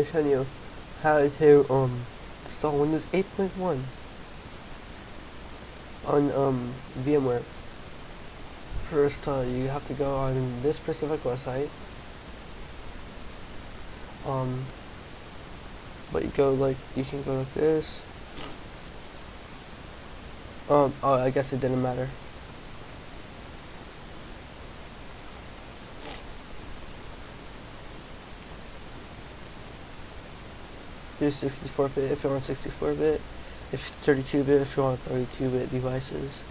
me show you how to um install Windows 8.1 on um VMware. First, uh, you have to go on this specific website. Um, but you go like you can go like this. Um, oh, I guess it didn't matter. Do 64-bit if you want 64-bit, if 32-bit if you want 32-bit devices.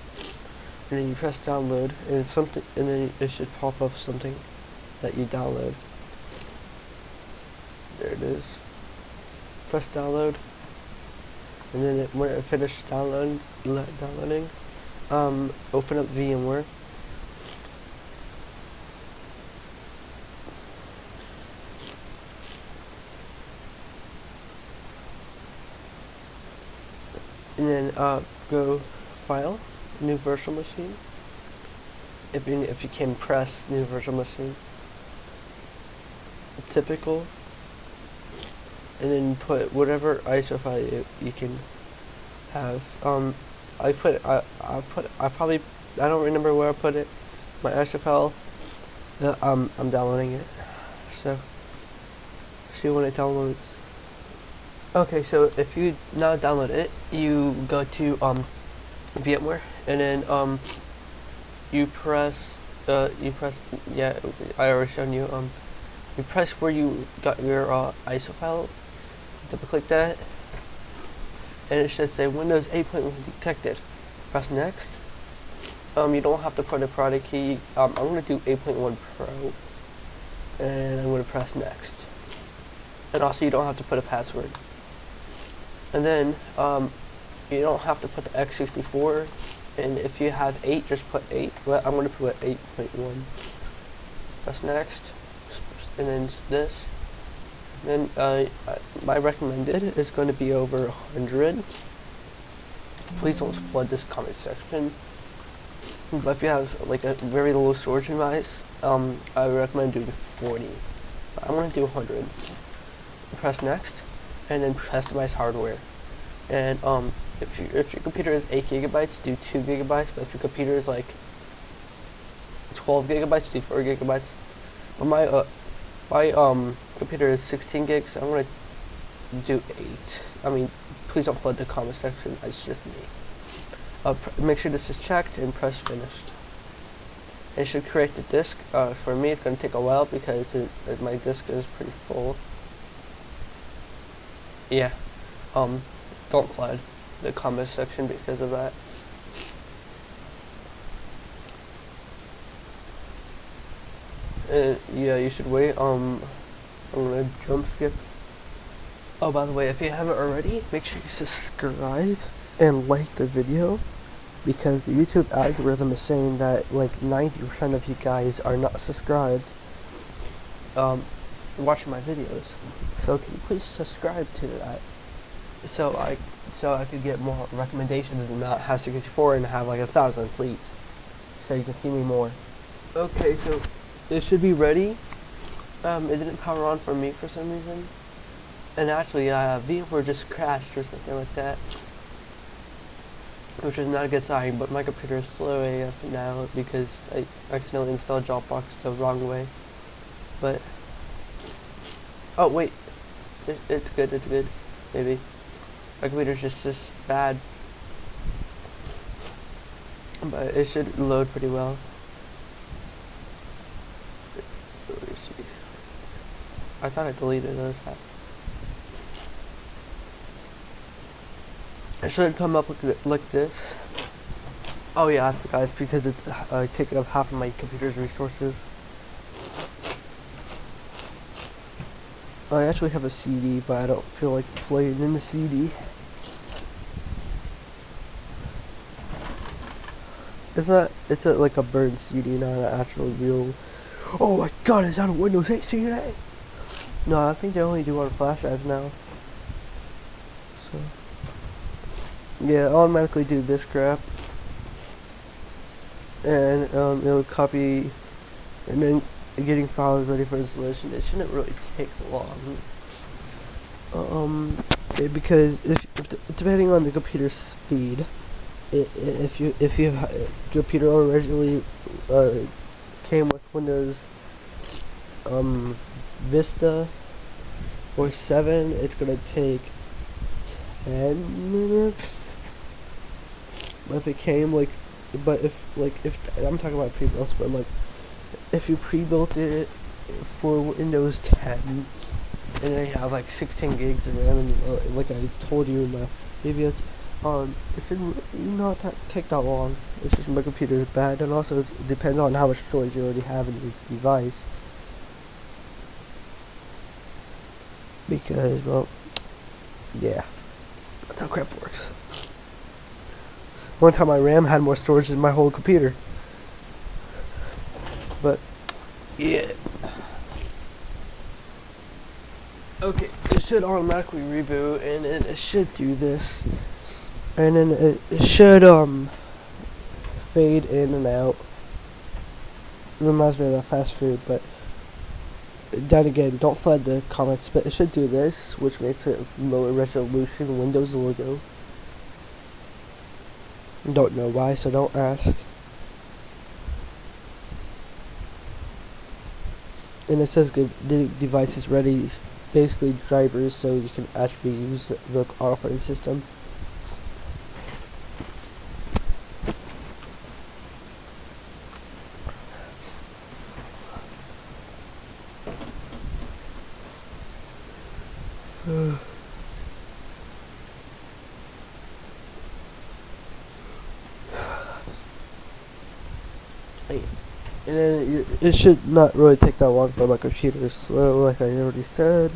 And then you press download, and something, and then it should pop up something that you download. There it is. Press download, and then it, when it finishes download, downloading, um, open up VMware. And then uh, go file new virtual machine. If you, if you can press new virtual machine. Typical. And then put whatever ISO file you, you can have. Um I put I, I put I probably I don't remember where I put it. My ISO file. Uh, um, I'm downloading it. So see when it downloads Okay, so if you now download it, you go to um, VMware, and then um, you press, uh, you press, yeah, I already shown you, um, you press where you got your uh, ISO file, double click that, and it should say Windows 8.1 detected. Press next. Um, you don't have to put a product key. Um, I'm gonna do 8.1 Pro, and I'm gonna press next. And also, you don't have to put a password. And then um, you don't have to put the x64. And if you have 8, just put 8. But I'm going to put 8.1. Press next. And then this. Then uh, my recommended is going to be over 100. Please don't flood this comment section. But if you have like a very low storage device, um, I recommend doing 40. I'm going to do 100. Press next and then customize hardware. And um, if you if your computer is eight gigabytes, do two gigabytes. But if your computer is like twelve gigabytes, do four gigabytes. But my uh, my um computer is sixteen gigs. So I'm gonna do eight. I mean, please don't flood the comment section. It's just me. Uh, make sure this is checked and press finished. It should create the disk. Uh, for me, it's gonna take a while because it, it, my disk is pretty full yeah, um, don't flood the comment section because of that. Uh, yeah, you should wait. Um, I'm gonna jump skip. Oh, by the way, if you haven't already, make sure you subscribe and like the video because the YouTube algorithm is saying that like 90% of you guys are not subscribed. Um, watching my videos. So can you please subscribe to that? So I so I could get more recommendations and not have 64 and have like a thousand, please. So you can see me more. Okay, so it should be ready. Um, it didn't power on for me for some reason. And actually, uh, VMware just crashed or something like that. Which is not a good sign, but my computer is slow AF now because I accidentally installed Dropbox the wrong way. But Oh, wait. It, it's good, it's good. Maybe. My computer's just this bad. But it should load pretty well. I thought I deleted those. It should come up like, this. Oh yeah, guys, because it's uh, taking up half of my computer's resources. I actually have a CD, but I don't feel like playing in the CD. It's not, it's a, like a burned CD, not an actual real, oh my god, is that a Windows 8 CD? No, I think they only do on flash drives now. So, yeah, automatically do this crap. And, um, it'll copy, and then getting files ready for installation, it shouldn't really take long. Um, it- because if, if depending on the computer speed, i i if you if you computer originally uh, came with Windows um, Vista or seven, it's gonna take ten minutes. But if it came like, but if like if I'm talking about pre-built, but like if you pre-built it for Windows 10 and then you have like 16 gigs of RAM and uh, like I told you in my previous um it should not ta- take that long. It's just my computer is bad and also it depends on how much storage you already have in your device. Because well yeah that's how crap works. One time my RAM had more storage than my whole computer but yeah Okay, it should automatically reboot, and then it should do this, and then it, it should um fade in and out. Reminds me of that fast food, but then again, don't flood the comments. But it should do this, which makes it lower resolution Windows logo. Don't know why, so don't ask. And it says the device is ready basically drivers so you can actually use the, the operating system. and then you, it should not really take that long for my computer slow like I already said.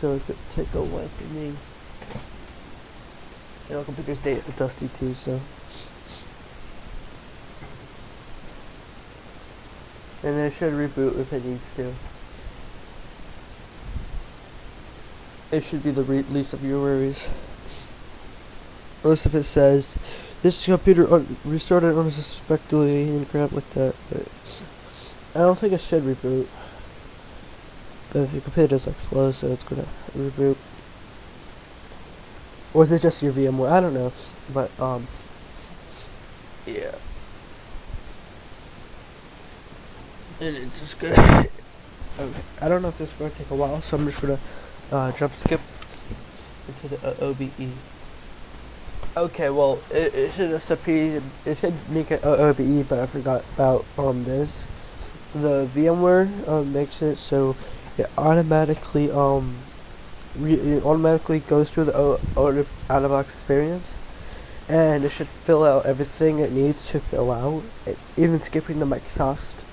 So it could take a while for me. And our computer's da- dusty too so. And it should reboot if it needs to. It should be the least of your worries. Unless if it says this computer un- restarted unsuspectedly and crap like that. But I don't think it should reboot. But if your computer is like slow, so it's gonna reboot. Or is it just your VMware? I don't know. But um, yeah. And it's just gonna. okay. I don't know if this is gonna take a while, so I'm just gonna uh, jump skip into the uh, OBE. Okay, well, it, it should just appear, it should make it OBE, but I forgot about um this. The VMware um, makes it so it automatically um it automatically goes through the o- out of box experience, and it should fill out everything it needs to fill out, even skipping the Microsoft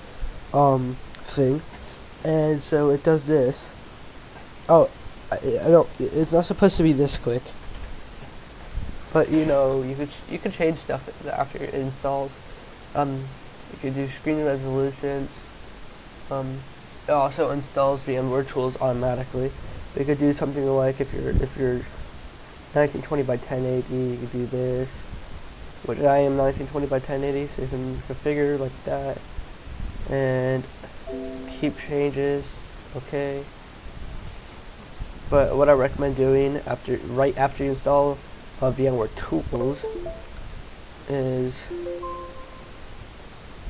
um thing, and so it does this. Oh, I, I don't. It's not supposed to be this quick. But you know, you could you can change stuff after it installs. Um, you could do screen resolutions. Um, it also installs VMware tools automatically. You could do something like if you're if you're 1920 by 1080, you could do this. Which I am 1920 by 1080, so you can configure like that, and keep changes. Okay. But what I recommend doing after right after you install uh, VMware tools is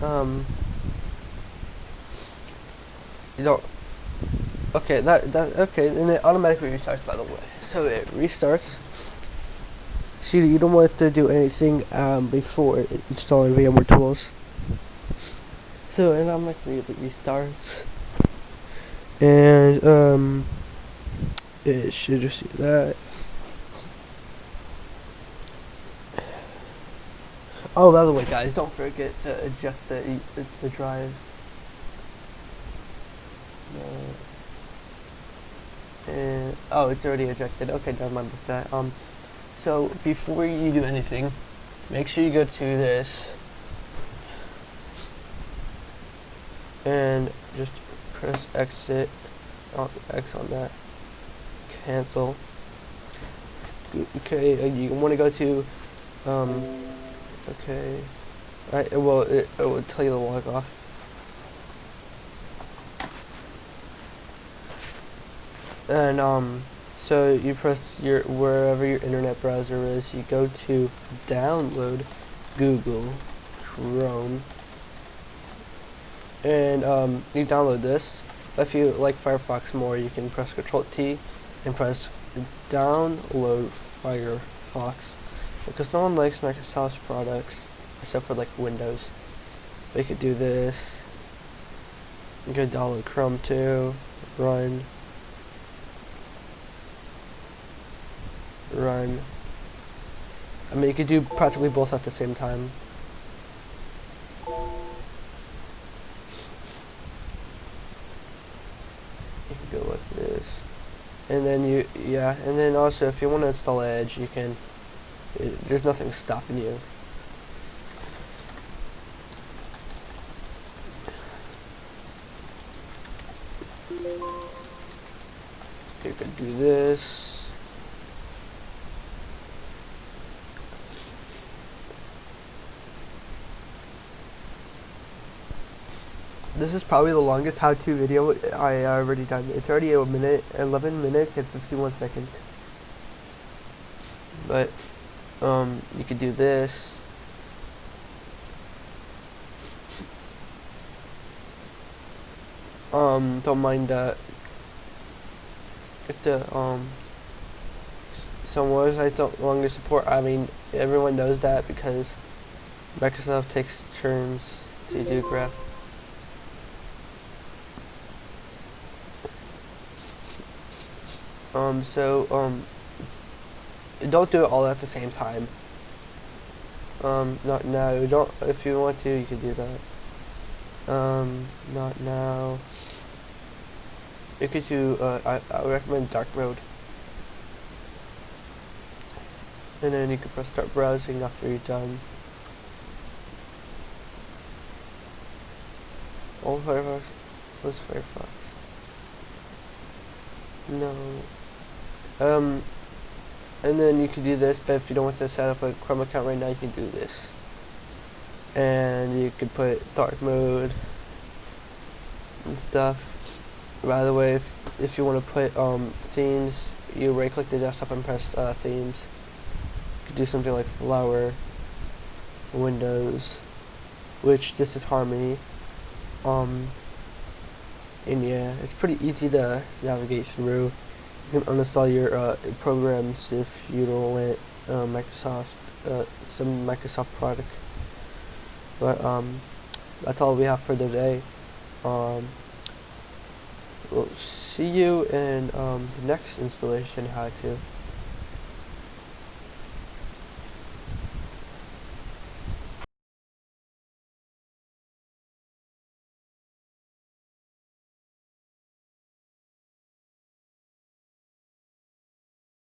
um you don't okay that that okay and it automatically restarts by the way. So it restarts. See you don't want to do anything um before installing VMware tools so it automatically restarts. And um it should just do that Oh, by the way, guys, don't forget to eject the the, the drive. Uh, and oh, it's already ejected. Okay, never mind with that. Um, so before you do anything, make sure you go to this and just press exit. Oh, X on that. Cancel. Okay, uh, you want to go to um Okay. I well, it, it would tell you to log off. and um, so you press your wherever your internet browser is, you go to download Google Chrome, and um, you download this. If you like Firefox more, you can press Control T and press download Firefox because no one likes Microsoft's products except for like Windows. We could do this. You could download Chrome too. Run. Run. I mean, you could do practically both at the same time. You can go like this. And then you, yeah, and then also if you want to install Edge, you can, there's nothing stopping you. You could do this. This is probably the longest how-to video I already done. It's already a minute, 11 minutes and 51 seconds. But, um, you could do this. Um, don't mind that. If the, um, some websites don't longer support, I mean, everyone knows that because Microsoft takes turns to do graph. Um, so, um, don't do it all at the same time. Um, not now. Don't, if you want to, you can do that. Um, not now. You could do, uh, I, I recommend dark mode. And then you can press start browsing after you're done. Oh, Firefox. What's Firefox? No. Um, and then you can do this, but if you don't want to set up a Chrome account right now, you can do this. And you can put dark mode and stuff. By the way, if, if you want to put um, themes, you right click the desktop and press uh, themes. You could do something like flower, windows, which this is Harmony. Um, and yeah, it's pretty easy to navigate through. Can uninstall your uh, programs if you don't want uh, Microsoft, uh, some Microsoft product. But um, that's all we have for today. Um, we'll see you in um, the next installation how to.